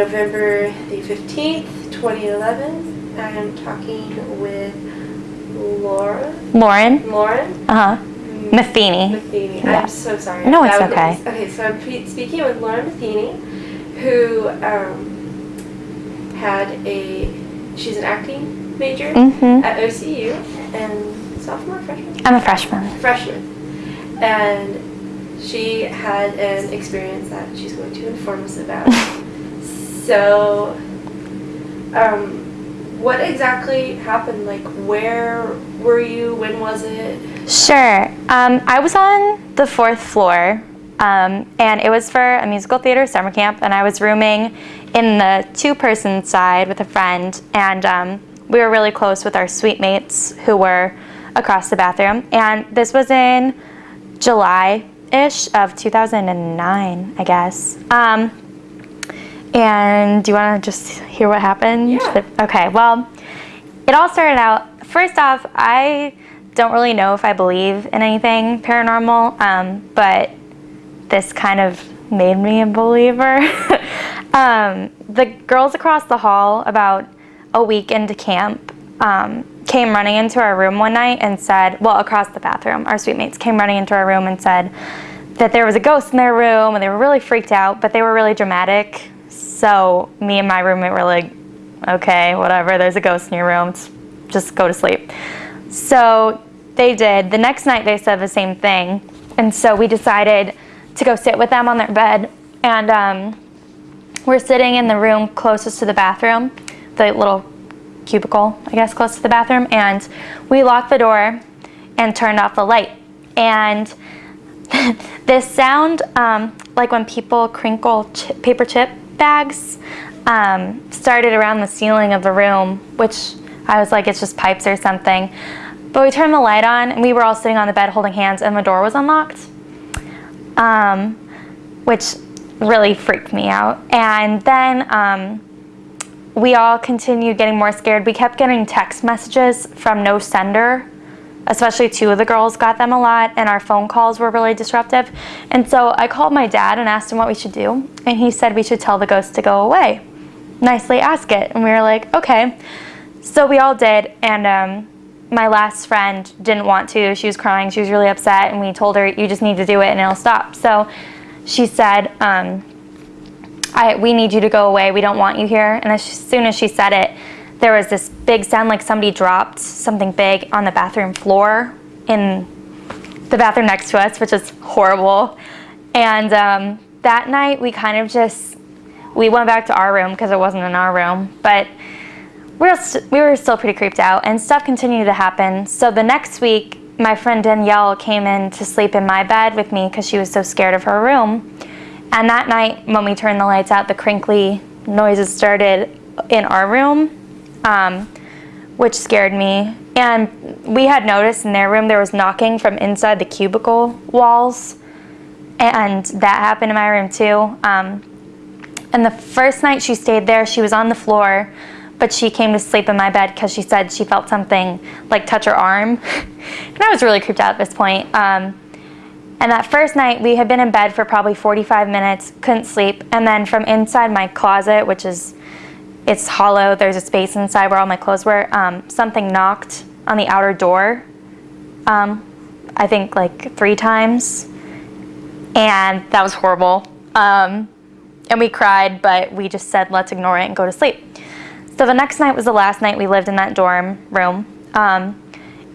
November the 15th, 2011. I'm talking with Laura. Lauren. Lauren Uh huh. Matheny. Matheny. Yeah. I'm so sorry. No, it's That was- okay. Okay, so I'm speaking with Laura Matheny, who um, had a, she's an acting major Mhm. at OCU and sophomore, freshman? I'm a freshman. freshman. And she had an experience that she's going to inform us about. so, um, what exactly happened? Like, where were you? When was it? Sure. Um, I was on the fourth floor, um, and it was for a musical theater summer camp, and I was rooming in the two-person side with a friend, and um, we were really close with our suite mates who were across the bathroom. And this was in July-ish of 2009, I guess. Um, and do you want to just hear what happened? Yeah. Okay, well, it all started out, first off, I don't really know if I believe in anything paranormal, um, but this kind of made me a believer. um, the girls across the hall, about a week into camp, um, came running into our room one night and said, well, across the bathroom, our suite mates came running into our room and said that there was a ghost in their room and they were really freaked out, but they were really dramatic. So me and my roommate were like, okay, whatever, there's a ghost in your room, just go to sleep. So they did. The next night they said the same thing. And so we decided to go sit with them on their bed. And um, we're sitting in the room closest to the bathroom, the little cubicle, I guess, close to the bathroom. And we locked the door and turned off the light. And this sound, um, like when people crinkle chi- paper chip bags, um, started around the ceiling of the room, which I was like, it's just pipes or something. But we turned the light on, and we were all sitting on the bed holding hands, and the door was unlocked, um, which really freaked me out. And then um, we all continued getting more scared. We kept getting text messages from no sender especially two of the girls got them a lot and our phone calls were really disruptive. And so i called my dad and asked him what we should do and he said we should tell the ghost to go away nicely ask it. And we were like okay. So we all did and um, my last friend didn't want to. She was crying. She was really upset and we told her you just need to do it and it'll stop. So she said um, I, we need you to go away. We don't want you here. And as soon as she said it there was this big sound like somebody dropped something big on the bathroom floor in the bathroom next to us, which is horrible. And um, that night we kind of just, we went back to our room because it wasn't in our room, but we were, we were still pretty creeped out and stuff continued to happen. So the next week, my friend Danielle came in to sleep in my bed with me because she was so scared of her room. And that night, when we turned the lights out, the crinkly noises started in our room um, which scared me. And we had noticed in their room there was knocking from inside the cubicle walls, and that happened in my room too. Um, and the first night she stayed there, she was on the floor, but she came to sleep in my bed because she said she felt something like touch her arm. and I was really creeped out at this point. Um, and that first night, we had been in bed for probably 45 minutes, couldn't sleep. And then from inside my closet, which is it's hollow. There's a space inside where all my clothes were. Um, something knocked on the outer door. Um, I think like three times, and that was horrible. Um, and we cried, but we just said let's ignore it and go to sleep. So the next night was the last night we lived in that dorm room. Um,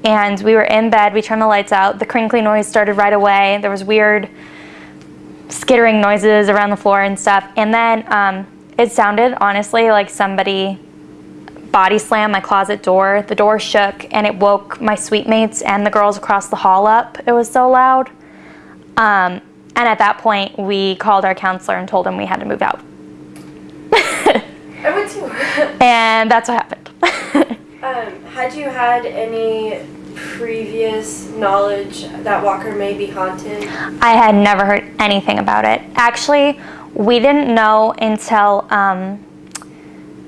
and we were in bed. We turned the lights out. The crinkly noise started right away. There was weird skittering noises around the floor and stuff. And then um, it sounded honestly like somebody body slammed my closet door. The door shook and it woke my suite mates and the girls across the hall up. It was so loud. Um, and at that point, we called our counselor and told him we had to move out. I would too. And that's what happened. um, had you had any previous knowledge that Walker may be haunted? I had never heard anything about it. Actually, we didn't know until um,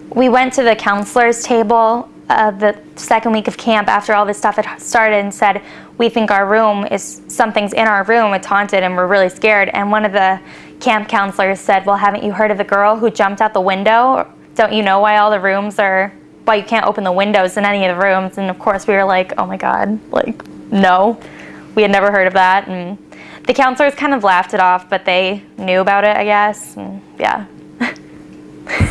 we went to the counselor's table uh, the second week of camp after all this stuff had started and said, we think our room is, something's in our room, it's haunted and we're really scared. And one of the camp counselors said, "Well, haven't you heard of the girl who jumped out the window? Don't you know why all the rooms are why you can't open the windows in any of the rooms?" And of course, we were like, "Oh my god, like no." We had never heard of that and the counselors kind of laughed it off, but they knew about it, I guess. And yeah.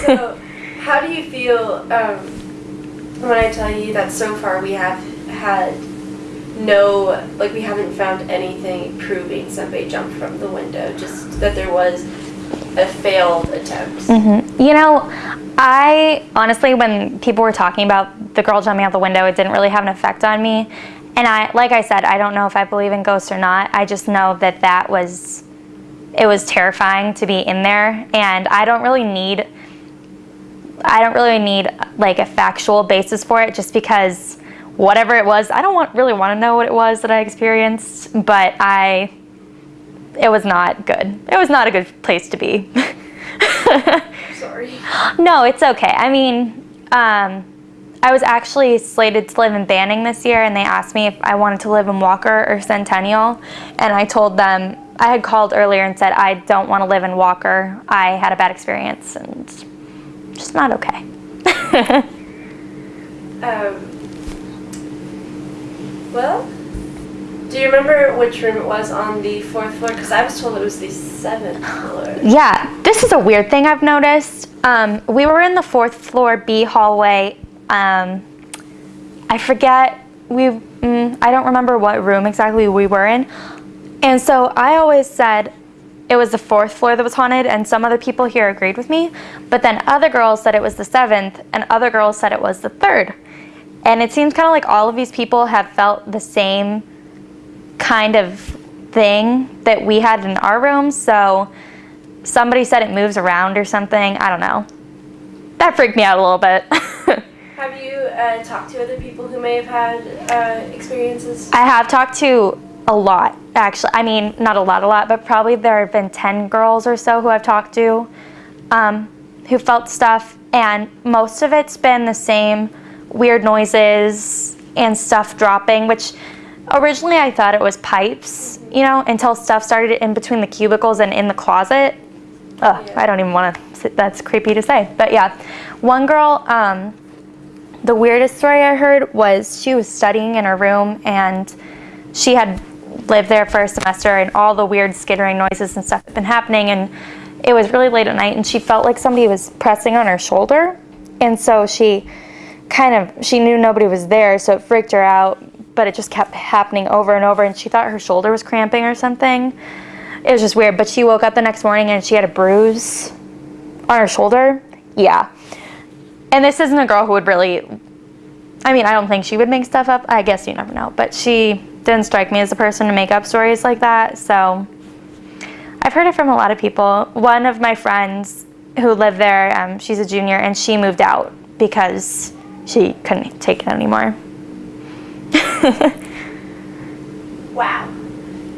so, how do you feel um, when I tell you that so far we have had no, like, we haven't found anything proving somebody jumped from the window, just that there was a failed attempt? Mm-hmm. You know, I honestly, when people were talking about the girl jumping out the window, it didn't really have an effect on me. And I, like I said, I don't know if I believe in ghosts or not. I just know that that was, it was terrifying to be in there. And I don't really need, I don't really need like a factual basis for it just because whatever it was, I don't want, really want to know what it was that I experienced, but I, it was not good. It was not a good place to be. Sorry. No, it's okay. I mean, um, I was actually slated to live in Banning this year and they asked me if I wanted to live in Walker or Centennial and I told them I had called earlier and said I don't want to live in Walker. I had a bad experience and just not okay. um, well, do you remember which room it was on the fourth floor? Because I was told it was the seventh floor. Yeah, this is a weird thing I've noticed. Um, we were in the fourth floor B hallway um, I forget, we, mm, I don't remember what room exactly we were in. And so I always said it was the fourth floor that was haunted and some other people here agreed with me. But then other girls said it was the seventh and other girls said it was the third. And it seems kind of like all of these people have felt the same kind of thing that we had in our room. So somebody said it moves around or something. I don't know. That freaked me out a little bit. Have you uh, talked to other people who may have had uh, experiences? I have talked to a lot, actually. I mean, not a lot, a lot, but probably there have been 10 girls or so who I've talked to um, who felt stuff, and most of it's been the same weird noises and stuff dropping, which originally I thought it was pipes, you know, until stuff started in between the cubicles and in the closet. Ugh, yeah. I don't even want to, that's creepy to say. But yeah, one girl, um, the weirdest story I heard was she was studying in her room and she had lived there for a semester and all the weird skittering noises and stuff had been happening and it was really late at night and she felt like somebody was pressing on her shoulder. And so she kind of she knew nobody was there so it freaked her out but it just kept happening over and over and she thought her shoulder was cramping or something. It was just weird but she woke up the next morning and she had a bruise on her shoulder. Yeah and this isn't a girl who would really, I mean, I don't think she would make stuff up. I guess you never know. But she didn't strike me as a person to make up stories like that. So I've heard it from a lot of people. One of my friends who lived there, um, she's a junior, and she moved out because she couldn't take it anymore. wow.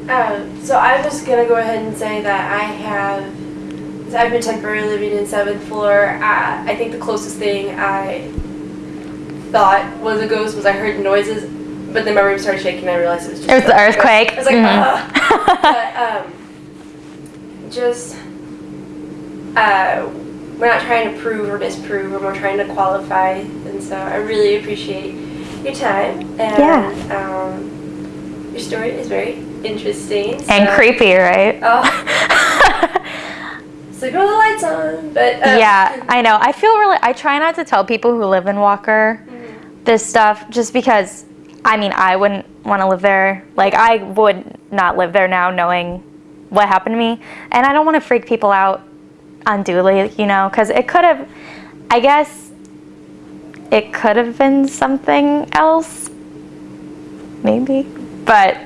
Um, so I'm just going to go ahead and say that I have I've been temporarily living in seventh floor. Uh, I think the closest thing I thought was a ghost was I heard noises, but then my room started shaking and I realized it was just It was the earthquake. I was like, mm-hmm. but, um, just, uh, we're not trying to prove or disprove, we're more trying to qualify. And so I really appreciate your time. And, yeah. um, your story is very interesting. So. And creepy, right? Oh. sleeping with the lights on. But uh, yeah, I know. I feel really. I try not to tell people who live in Walker mm-hmm. this stuff, just because. I mean, I wouldn't want to live there. Like, I would not live there now, knowing what happened to me, and I don't want to freak people out unduly, you know, because it could have. I guess it could have been something else, maybe, but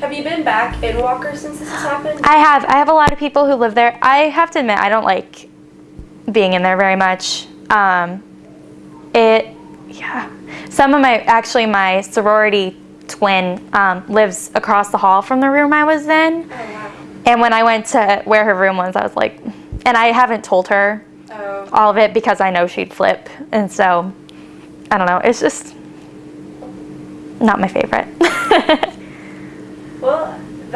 have you been back in Walker since this has happened? I have. I have a lot of people who live there. I have to admit, I don't like being in there very much. Um, it, yeah. Some of my, actually my sorority twin um, lives across the hall from the room I was in. Oh, wow. And when I went to where her room was, I was like, and I haven't told her oh. all of it because I know she'd flip. And so, I don't know, it's just not my favorite.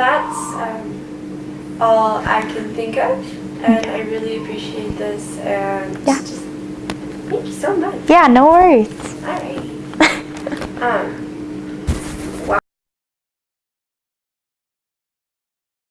That's um, all I can think of, and I really appreciate this. And Yeah. just thank you so much. Yeah, no worries. Alrighty. Um,